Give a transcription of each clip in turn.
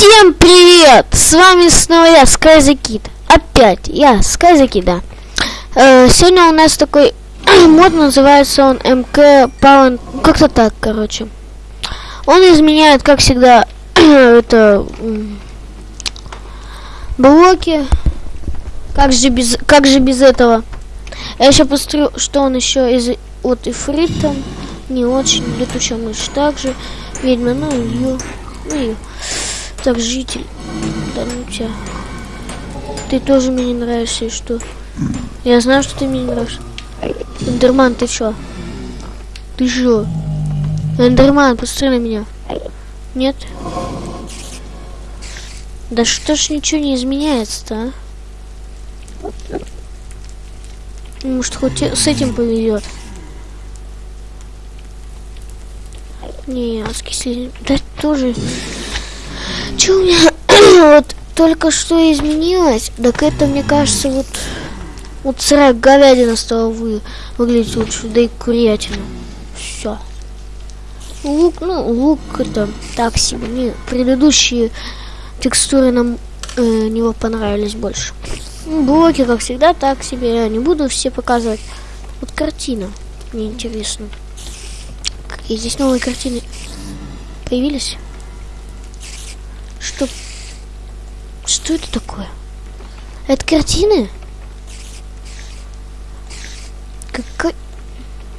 Всем привет! С вами снова я, SkyZKid. Опять я, SkyZKid, да. Э, сегодня у нас такой мод, называется он МК Pound, как-то так, короче. Он изменяет, как всегда, это блоки. Как же без, как же без этого? Я еще посмотрю, что он еще из вот ифрит там не очень, летучая мышь также, ведьма, ну ее, ну ее. Так, житель. Да ну тебя. Ты тоже мне не нравишься, и что? Я знаю, что ты мне не нравишься. Эндерман, ты чё? Ты чё? Эндерман, посмотри на меня. Нет? Да что ж ничего не изменяется-то, а? Может, хоть с этим повезет. Не, аскислитель. Да тоже что у меня вот только что изменилось, так это, мне кажется, вот вот сырая говядина стала вы, выглядеть лучше, да и курятина. Все. Лук, ну, лук это так себе. Мне предыдущие текстуры нам э, него понравились больше. Ну, блоки, как всегда, так себе. Я не буду все показывать. Вот картина. Мне интересно. Какие здесь новые картины появились? Что... Что это такое? Это картины? Какой...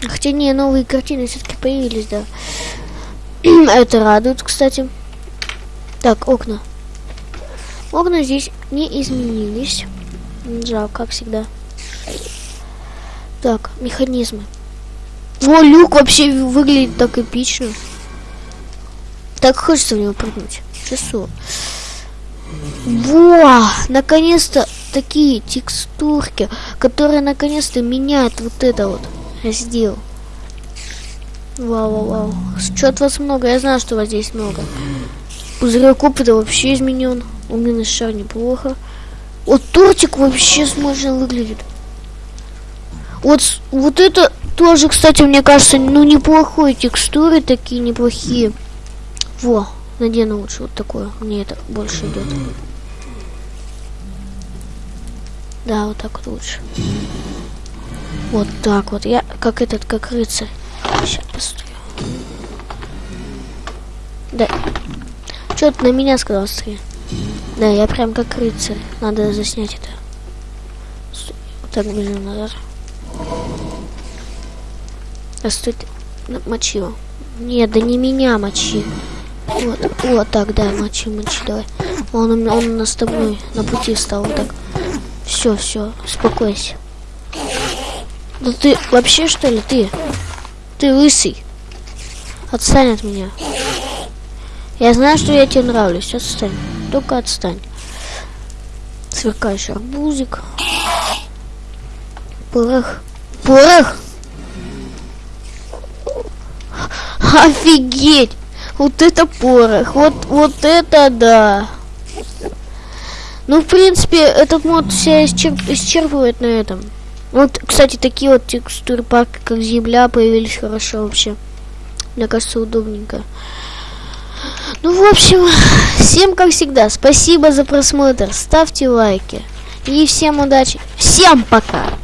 Хотя не, новые картины все-таки появились, да. это радует, кстати. Так, окна. Окна здесь не изменились. Жалко, как всегда. Так, механизмы. О, люк вообще выглядит так эпично. Так хочется в него прыгнуть часу. Во! Наконец-то такие текстурки, которые наконец-то меняют вот это вот раздел. Вау, вау, вау. Что от вас много? Я знаю, что у вас здесь много. Пузырек опыта вообще изменен. Умный шар неплохо. Вот тортик вообще смешно выглядит. Вот, вот это тоже, кстати, мне кажется, ну неплохой текстуры такие неплохие. Во. Надену лучше вот такое. Мне это больше идет. Да, вот так вот лучше. Вот так вот. Я как этот, как рыцарь. Сейчас постою. Да. Что ты на меня сказал, стрель? Да, я прям как рыцарь. Надо заснять это. Вот так блин назад. А стой, мочи его. Нет, да не меня мочи. Вот, вот так, да, мочи, мочи, давай. Он, он у нас с тобой на пути стал, вот так. Все, все, успокойся. Да ты вообще что ли, ты? Ты лысый. Отстань от меня. Я знаю, что я тебе нравлюсь. Отстань. Только отстань. Сверкающий арбузик. Порох. Порох! Офигеть! Вот это порох. Вот, вот это да. Ну, в принципе, этот мод все исчерп исчерпывает на этом. Вот, кстати, такие вот текстуры парка, как земля, появились хорошо вообще. Мне кажется, удобненько. Ну, в общем, всем, как всегда, спасибо за просмотр. Ставьте лайки. И всем удачи. Всем пока!